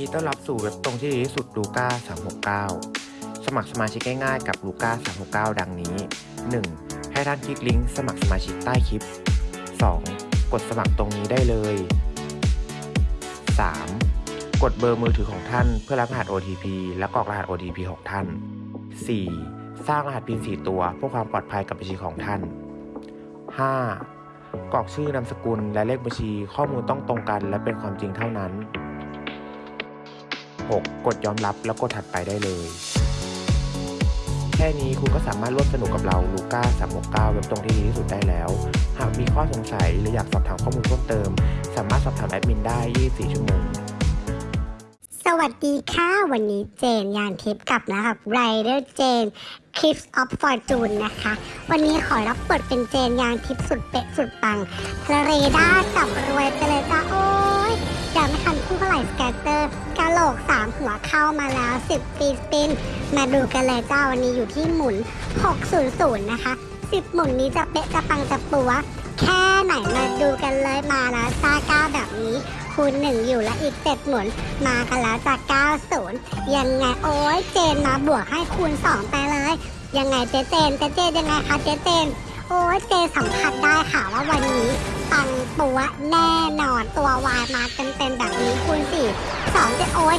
ดีต้อนรับสู่เว็บตรงที่ดีที่สุดลูก้า369 สมัครสมาชิกง่ายๆกับลูก้า369 ดังนี้ 1. ให้ท่านคลิกลิงก์สมัครสมาชิกใต้คลิป 2. กดสมัครตรงนี้ได้เลย 3. กดเบอร์มือถือของท่านเพื่อรับรหัส OTP และกรอกรหัส OTP ของท่าน 4. สร้างรหัส PIN 4 ตัวเพื่อความปลอดภัยกับบัญชีของท่าน 5. กรอกชื่อนามสกุลและเลขบัญชีข้อมูลต้องตรงกันและเป็นความจริงเท่านั้น 6. กดยอมรับแล้วกดถัดไปได้เลย แค่นี้คุณก็สามารถร่วมสนุกกับเราลูก้า369 เว็บตรงที่ดีที่สุดได้แล้ว หากมีข้อสงสัยหรืออยากสอบถามข้อมูลเพิ่มเติม สามารถสอบถามแอดมินได้ 24 ชั่วโมงสวัสดีค่ะ วันนี้เจนยานทิพย์กลับแล้วกับไรเดอร์เจน Clips of Fortune นะคะ วันนี้ขอรับบทเป็นเจนยานทิพย์สุดเป๊ะสุดปังทะเลด้าจับรวยไปเลยจ้าโอ้ หัวเข้ามาแล้ว 10 ปีสปิน มาดูกันเลยเจ้าวันนี้อยู่ที่หมุน 600 นะคะ 10 หมุนนี้จะเป๊ะจะปังจะปัว แค่ไหนมาดูกันเลยมาแล้วซาก้าแบบนี้คูณหนึ่งอยู่และอีกเจ็ดหมุน มากันแล้วจาก 90 ยังไงโอ้ยเจนมาบวกให้คูณ 2 ไปเลย ยังไงเจเจนเจเจนยังไงคะเจเจนโอ้ยเจสัมผัสได้ค่ะว่าวันนี้ ปัวแน่นอนตัววายมาเต็มๆแบบนี้คูณ4 2เจโอ้ย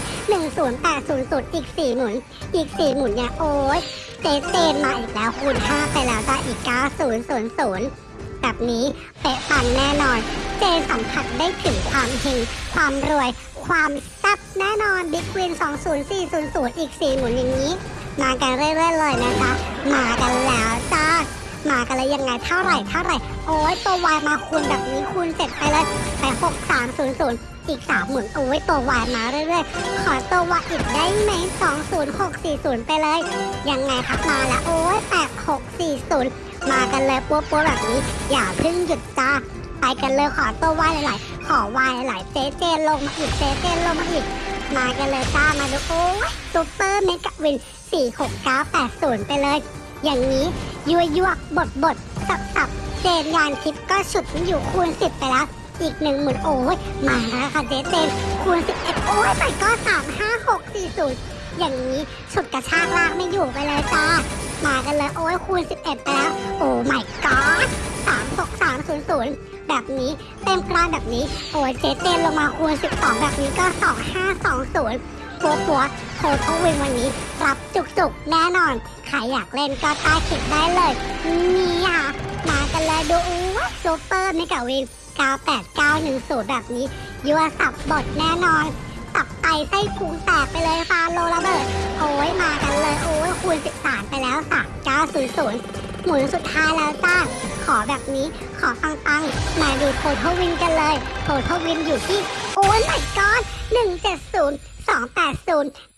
10800อีก4หมุน อีก4หมุนเนี่ยโอ้ยเจเจนมาอีกแล้วคูณ5ไปแล้วจ้าอีก9000แบบนี้เป๊ะปังแน่นอน เจสัมผัสได้ถึงความเฮงความรวย ความแซ่บแน่นอนบิ๊กวิน20400 อีก 4 หมุนอย่างนี้ มากันเรื่อยๆเลยนะคะมากันแล้วจ้า มากันเลยยังไงเท่าไหร่เท่าไหร่ โอ้ยตัววายมาคูณแบบนี้คูณเสร็จไปเลยไป6300อีก3หมุนโอ้ยตัววายมาเรื่อยๆ ขอตัววายอีกได้ไหม20640ไปเลย ยังไงครับมาแล้วโอ้ย8640มากันเลยปัวๆแบบนี้ อย่าเพิ่งหยุดจ้าไปกันเลยขอตัววายหลายๆขอวายหลายๆเจเจลงมาอีกเจเจลงมาอีก มากันเลยจ้ามาดูโอ้ยซูเปอร์เมกะวิน46980ไปเลย อย่างนี้ยัวยัวบดบดสับสับเจนยานทิพก็ฉุดอยู่คูณ10ไปแล้ว อีกหนึ่งหมื่นโอ้ยมาแล้วค่ะเจเจนคูณ11โอ้ยไปก็3 5 6 4 0อย่างนี้ฉุดกระชากลากไม่อยู่ไปเลยจ้ามากันเลยโอ้ยคูณ11ไปแล้ว โอ้ my god 36300แบบนี้เต็มกรานแบบนี้ โอ้ยเจเจนลงมาคูณ12แบบนี้ก็2520 ปัวปัวโททวินวันนี้รับจุกจุกๆแน่นอน ใครอยากเล่นก็ใต้คลิปได้เลย นี่ค่ะ มากันเลยดูอู้ซูเปอร์เมกะวิน98910 แบบนี้ยัวสับบทแน่นอนตับไตไส้พุงแตกไปเลยฟาโลระเบิด โอ้ยมากันเลย โอ้ยคูณ13ไปแล้วค่ะ900 หมุนสุดท้ายแล้วจ้าขอแบบนี้ขอฟังปังๆมาดูโททวินกันเลยโททวินอยู่ที่ โอ้ย my god 170 280